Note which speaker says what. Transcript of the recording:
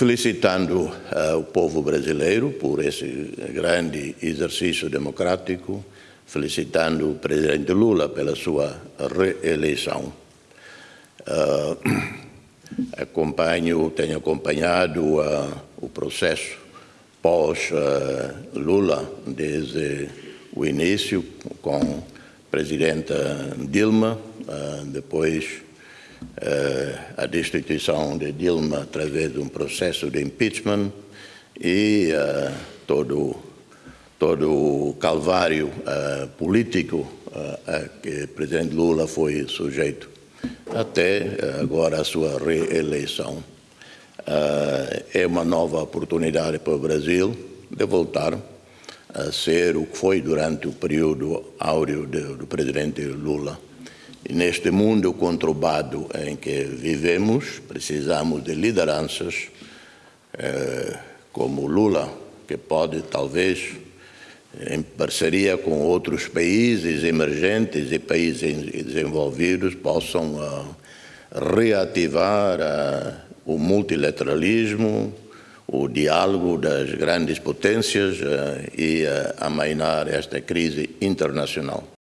Speaker 1: felicitando uh, o povo brasileiro por esse grande exercício democrático, felicitando o presidente Lula pela sua reeleição. Uh, acompanho, tenho acompanhado uh, o processo pós-Lula desde o início com a presidenta Dilma, depois a destituição de Dilma através de um processo de impeachment e uh, todo, todo o calvário uh, político a que o presidente Lula foi sujeito, até agora a sua reeleição. é uma nova oportunidade para o Brasil de voltar a ser o que foi durante o período áureo do presidente Lula neste mundo conturbado em que vivemos, precisamos de lideranças eh, como Lula, que pode, talvez, em parceria com outros países emergentes e países desenvolvidos, possam uh, reativar uh, o multilateralismo, o diálogo das grandes potências uh, e amainar esta crise internacional.